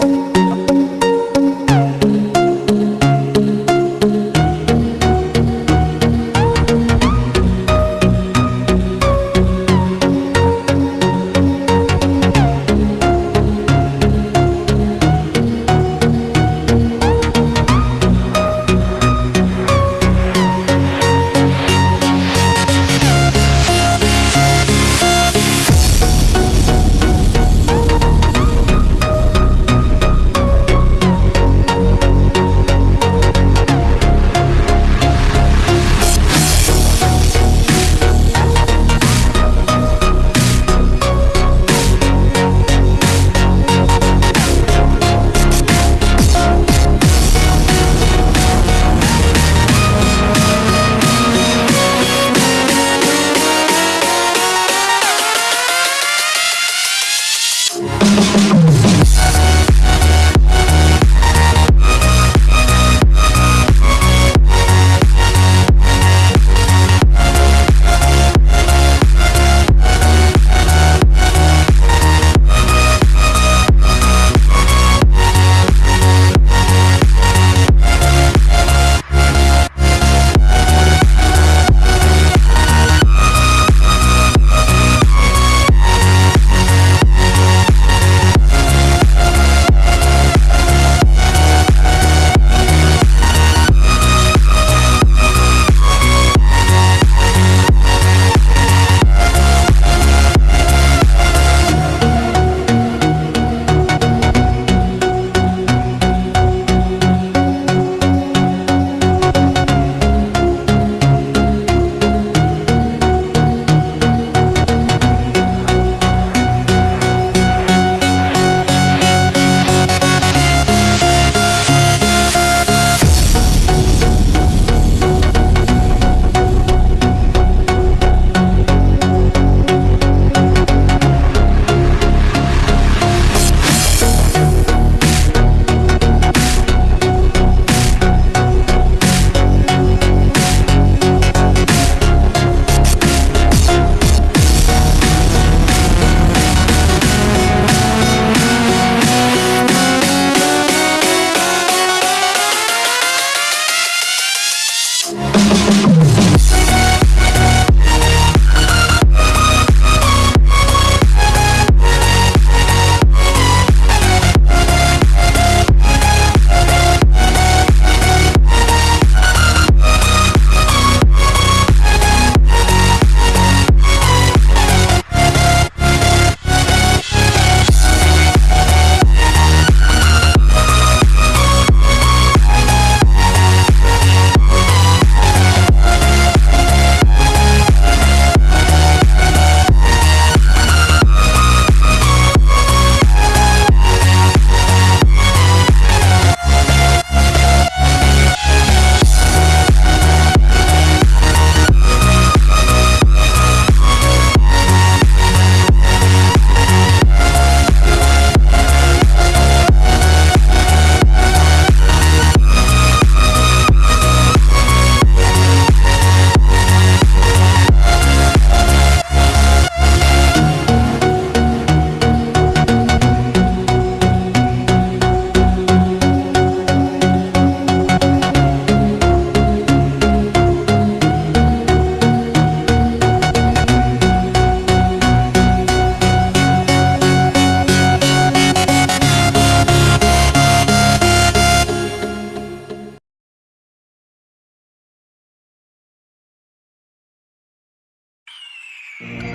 Música mm.